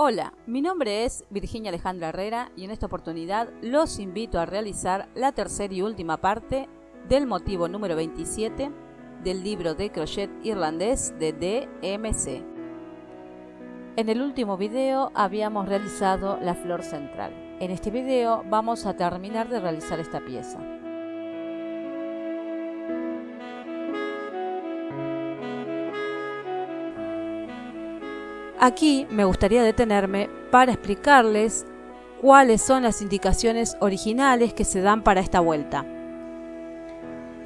Hola, mi nombre es Virginia Alejandra Herrera y en esta oportunidad los invito a realizar la tercera y última parte del motivo número 27 del libro de crochet irlandés de DMC. En el último video habíamos realizado la flor central. En este video vamos a terminar de realizar esta pieza. Aquí me gustaría detenerme para explicarles cuáles son las indicaciones originales que se dan para esta vuelta.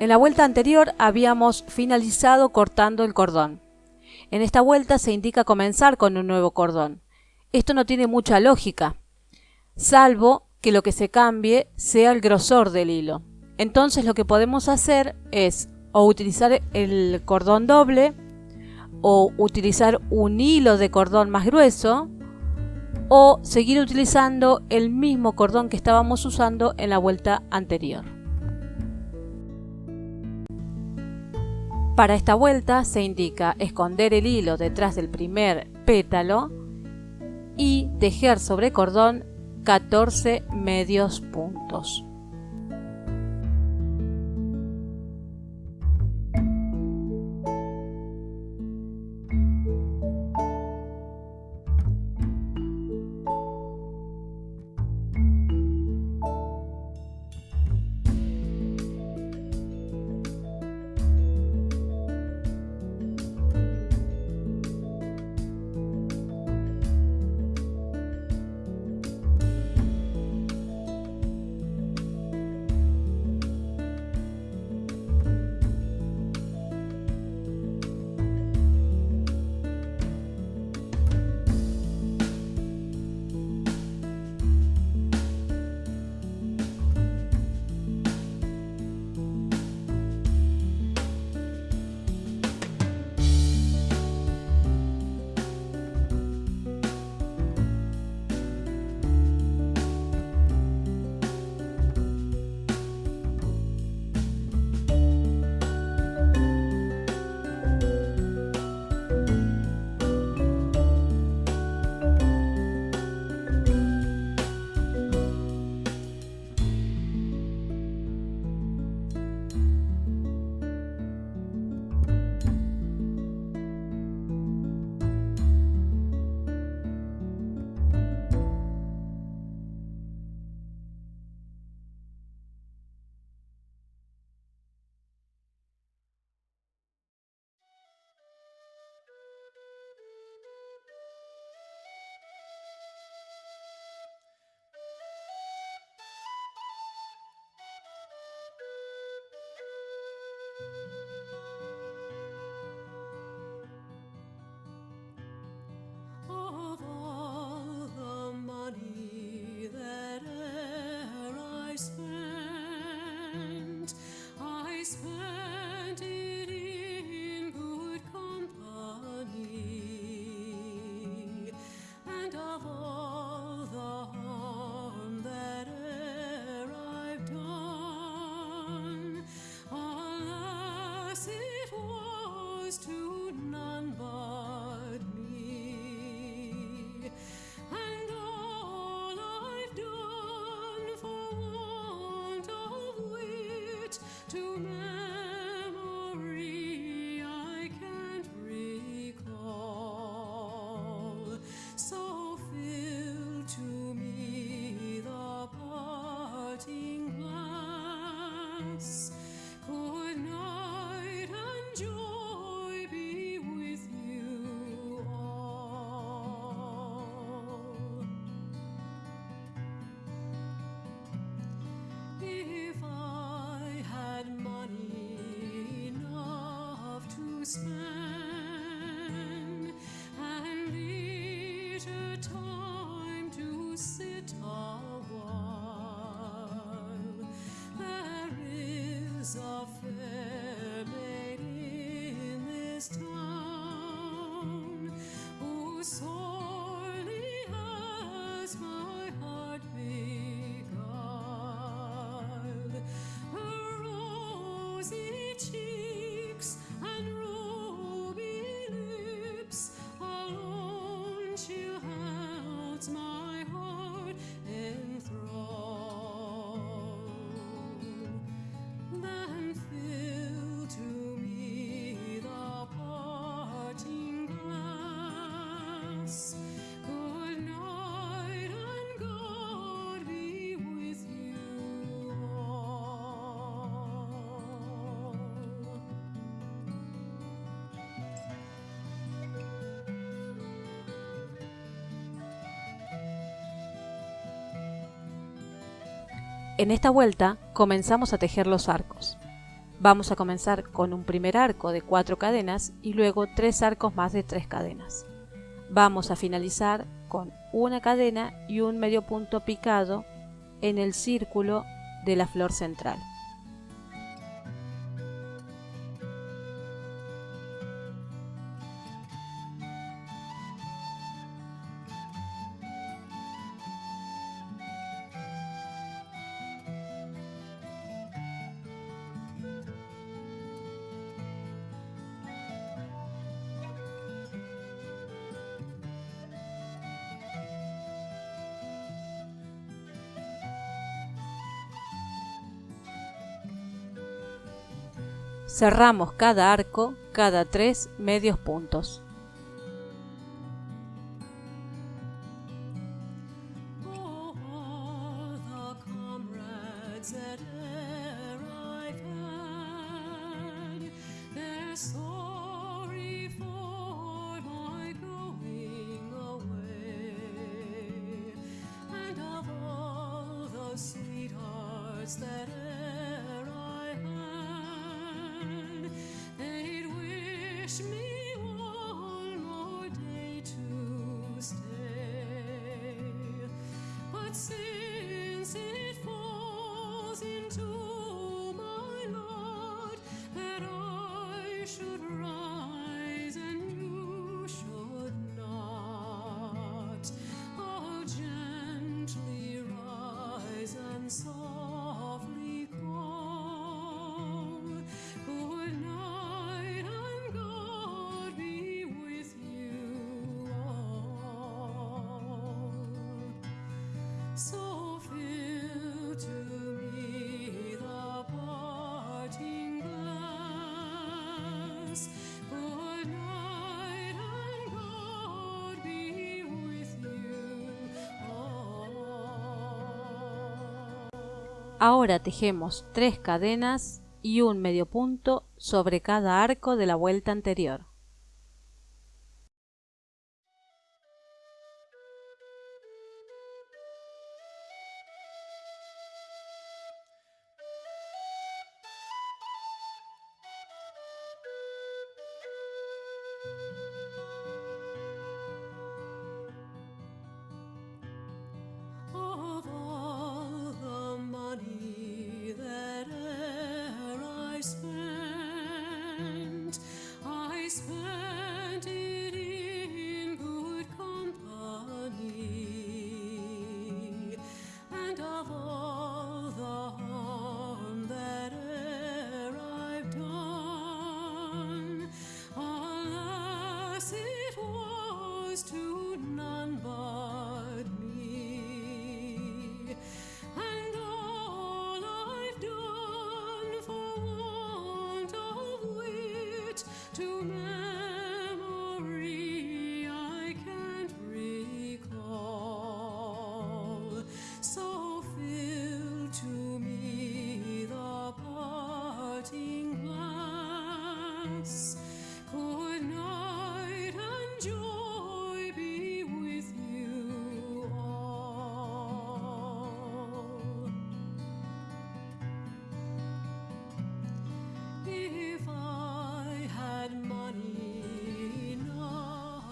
En la vuelta anterior habíamos finalizado cortando el cordón. En esta vuelta se indica comenzar con un nuevo cordón. Esto no tiene mucha lógica, salvo que lo que se cambie sea el grosor del hilo. Entonces lo que podemos hacer es o utilizar el cordón doble o utilizar un hilo de cordón más grueso o seguir utilizando el mismo cordón que estábamos usando en la vuelta anterior. Para esta vuelta se indica esconder el hilo detrás del primer pétalo y tejer sobre cordón 14 medios puntos. En esta vuelta comenzamos a tejer los arcos. Vamos a comenzar con un primer arco de 4 cadenas y luego 3 arcos más de 3 cadenas. Vamos a finalizar con una cadena y un medio punto picado en el círculo de la flor central. Cerramos cada arco cada tres medios puntos. sins, it falls into Ahora tejemos tres cadenas y un medio punto sobre cada arco de la vuelta anterior.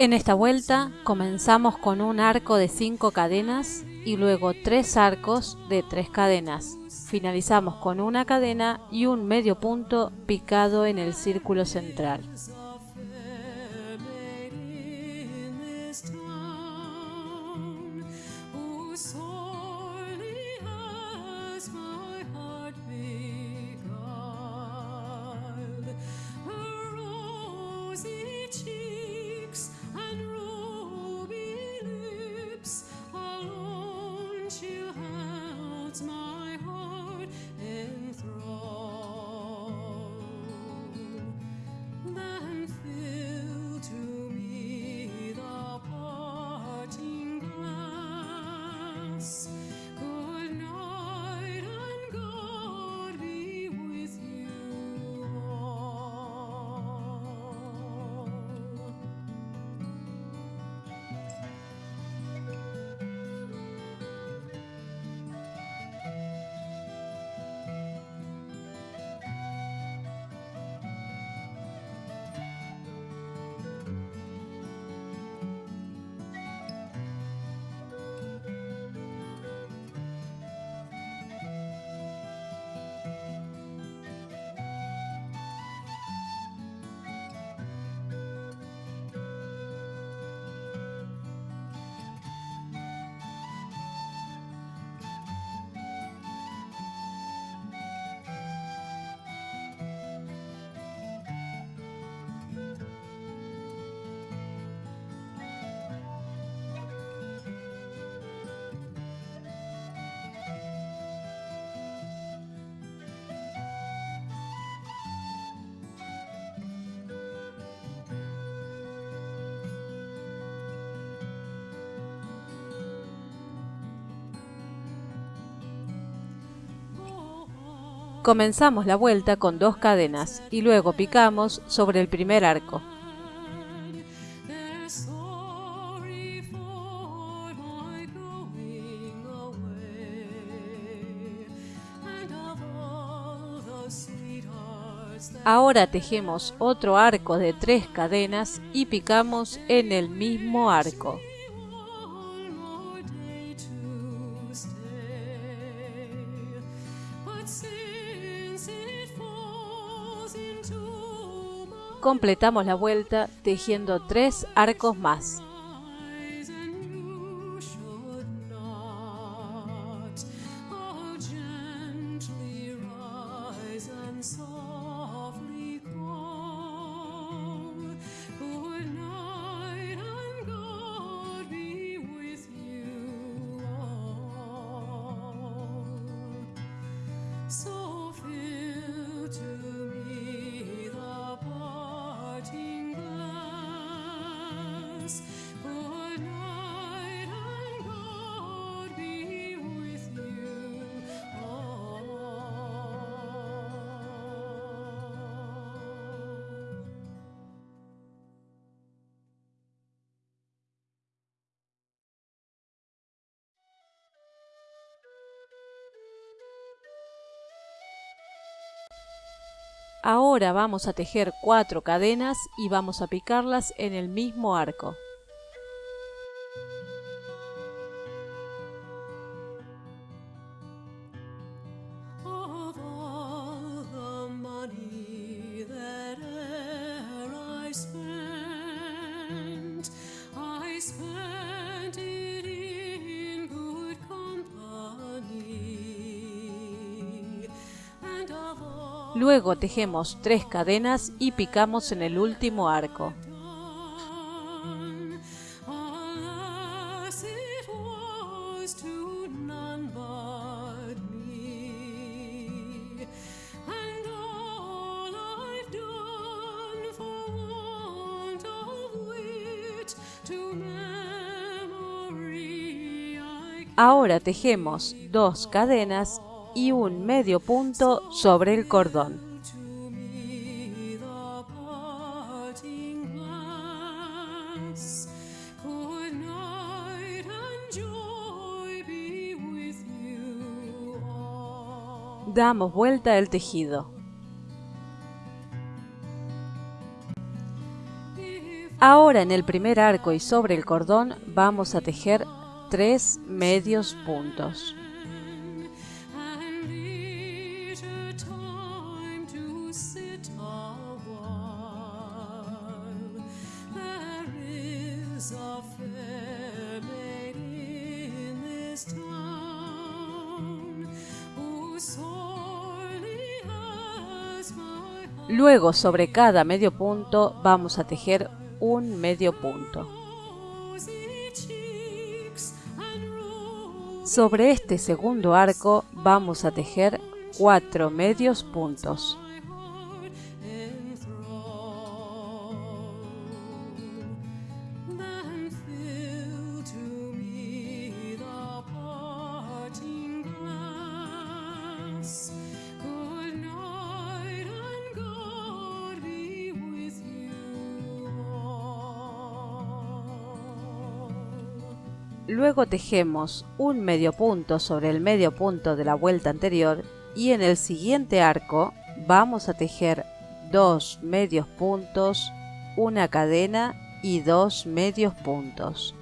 En esta vuelta comenzamos con un arco de 5 cadenas y luego 3 arcos de 3 cadenas. Finalizamos con una cadena y un medio punto picado en el círculo central. Comenzamos la vuelta con dos cadenas y luego picamos sobre el primer arco. Ahora tejemos otro arco de tres cadenas y picamos en el mismo arco. Completamos la vuelta tejiendo tres arcos más. Ahora vamos a tejer cuatro cadenas y vamos a picarlas en el mismo arco. Luego tejemos tres cadenas y picamos en el último arco. Ahora tejemos dos cadenas y un medio punto sobre el cordón. Damos vuelta el tejido. Ahora en el primer arco y sobre el cordón vamos a tejer tres medios puntos. Luego sobre cada medio punto vamos a tejer un medio punto. Sobre este segundo arco vamos a tejer cuatro medios puntos. Luego tejemos un medio punto sobre el medio punto de la vuelta anterior y en el siguiente arco vamos a tejer dos medios puntos, una cadena y dos medios puntos.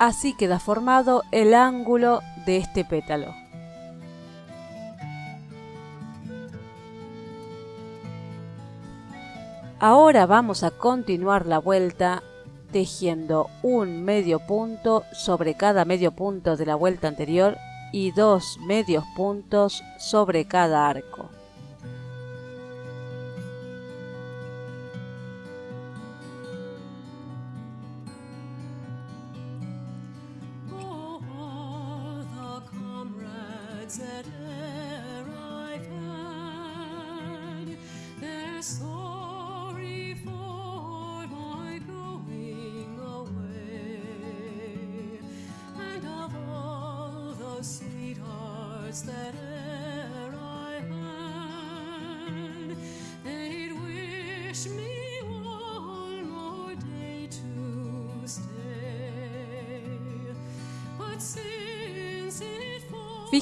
Así queda formado el ángulo de este pétalo. Ahora vamos a continuar la vuelta tejiendo un medio punto sobre cada medio punto de la vuelta anterior y dos medios puntos sobre cada arco.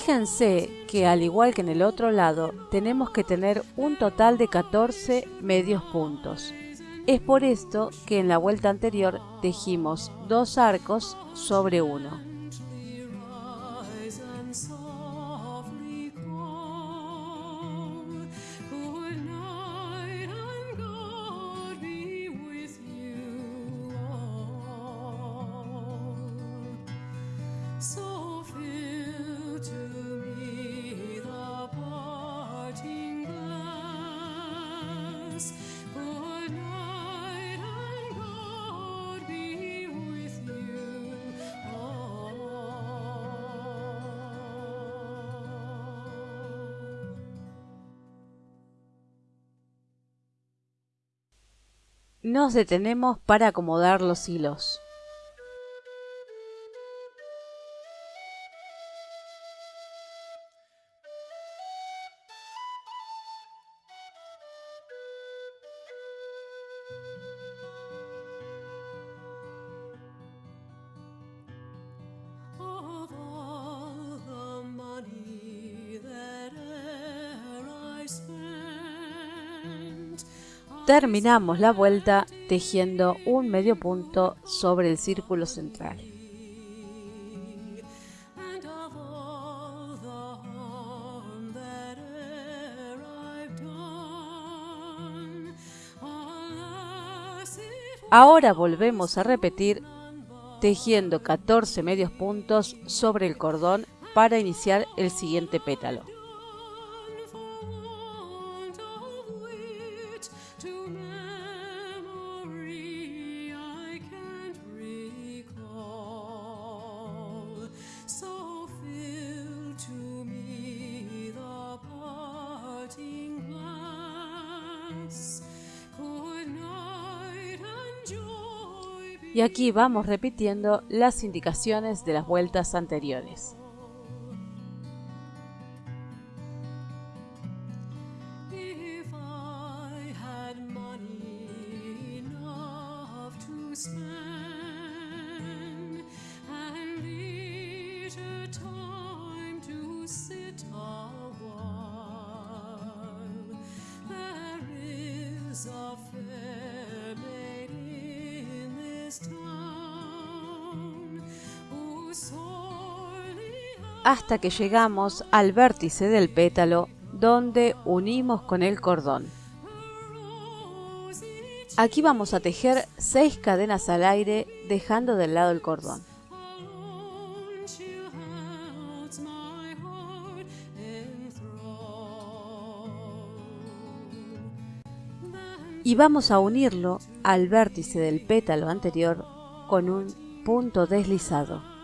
Fíjense que al igual que en el otro lado, tenemos que tener un total de 14 medios puntos. Es por esto que en la vuelta anterior tejimos dos arcos sobre uno. Nos detenemos para acomodar los hilos. Terminamos la vuelta tejiendo un medio punto sobre el círculo central. Ahora volvemos a repetir tejiendo 14 medios puntos sobre el cordón para iniciar el siguiente pétalo. Y aquí vamos repitiendo las indicaciones de las vueltas anteriores. Hasta que llegamos al vértice del pétalo donde unimos con el cordón. Aquí vamos a tejer 6 cadenas al aire dejando del lado el cordón. Y vamos a unirlo al vértice del pétalo anterior con un punto deslizado.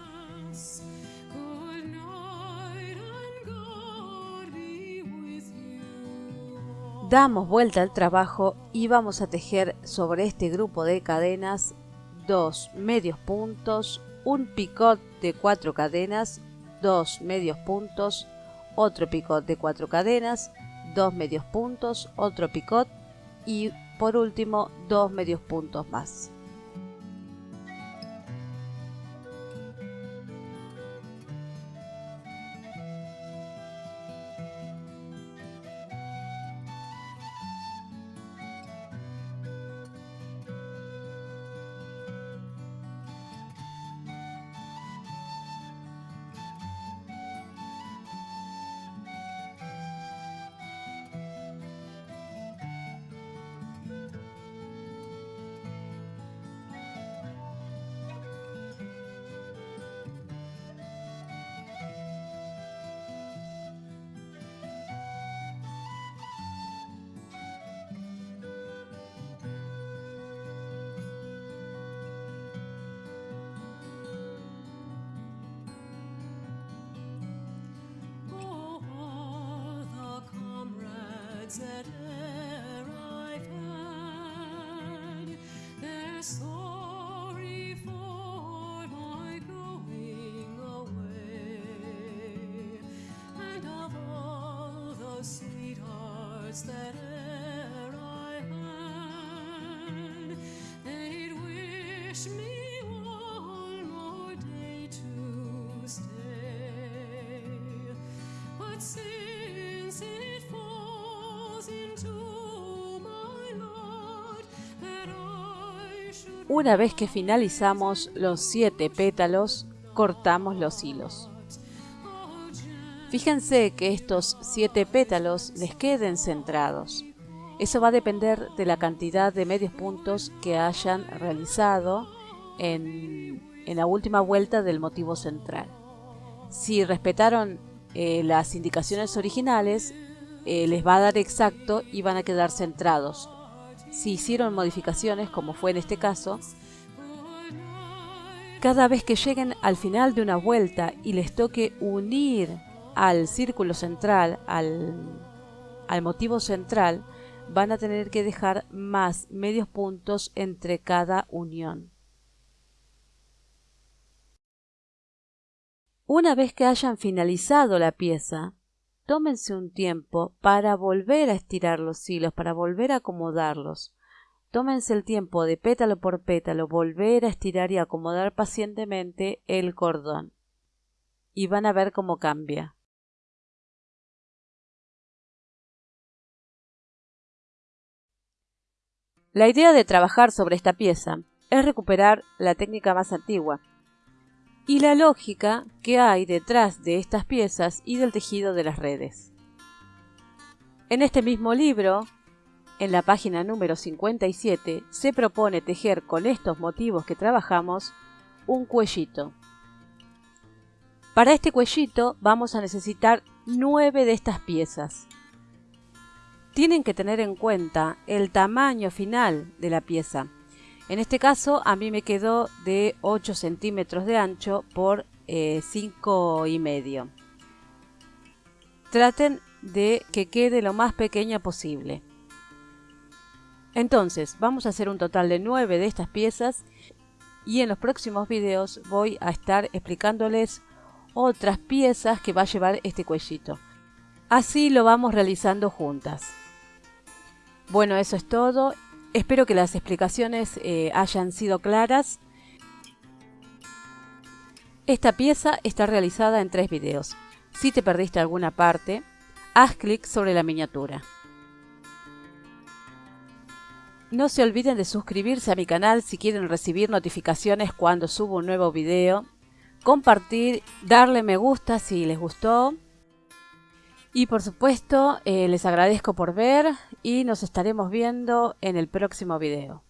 Damos vuelta al trabajo y vamos a tejer sobre este grupo de cadenas dos medios puntos, un picot de cuatro cadenas, dos medios puntos, otro picot de cuatro cadenas, dos medios puntos, otro picot y por último dos medios puntos más. that e'er I've had. Their sorry for my going away, and of all the sweethearts that e'er I had, they'd wish me one more day to stay. But since Una vez que finalizamos los siete pétalos, cortamos los hilos. Fíjense que estos siete pétalos les queden centrados. Eso va a depender de la cantidad de medios puntos que hayan realizado en, la última vuelta del motivo central. Si respetaron eh, las indicaciones originales, eh, les va a dar exacto y van a quedar centrados si hicieron modificaciones, como fue en este caso, cada vez que lleguen al final de una vuelta y les toque unir al círculo central, al, al motivo central, van a tener que dejar más medios puntos entre cada unión. Una vez que hayan finalizado la pieza, tómense un tiempo para volver a estirar los hilos, para volver a acomodarlos. Tómense el tiempo de pétalo por pétalo, volver a estirar y acomodar pacientemente el cordón. Y van a ver cómo cambia. La idea de trabajar sobre esta pieza es recuperar la técnica más antigua, y la lógica que hay detrás de estas piezas y del tejido de las redes. En este mismo libro, en la página número 57, se propone tejer con estos motivos que trabajamos un cuellito. Para este cuellito vamos a necesitar nueve de estas piezas. Tienen que tener en cuenta el tamaño final de la pieza, en este caso a mí me quedó de 8 centímetros de ancho por 5 eh, y medio. Traten de que quede lo más pequeña posible. Entonces vamos a hacer un total de 9 de estas piezas y en los próximos videos voy a estar explicándoles otras piezas que va a llevar este cuellito. Así lo vamos realizando juntas. Bueno, eso es todo Espero que las explicaciones eh, hayan sido claras. Esta pieza está realizada en tres videos. Si te perdiste alguna parte, haz clic sobre la miniatura. No se olviden de suscribirse a mi canal si quieren recibir notificaciones cuando subo un nuevo video, compartir, darle me gusta si les gustó y por supuesto, eh, les agradezco por ver y nos estaremos viendo en el próximo video.